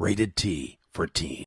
Rated T for teen.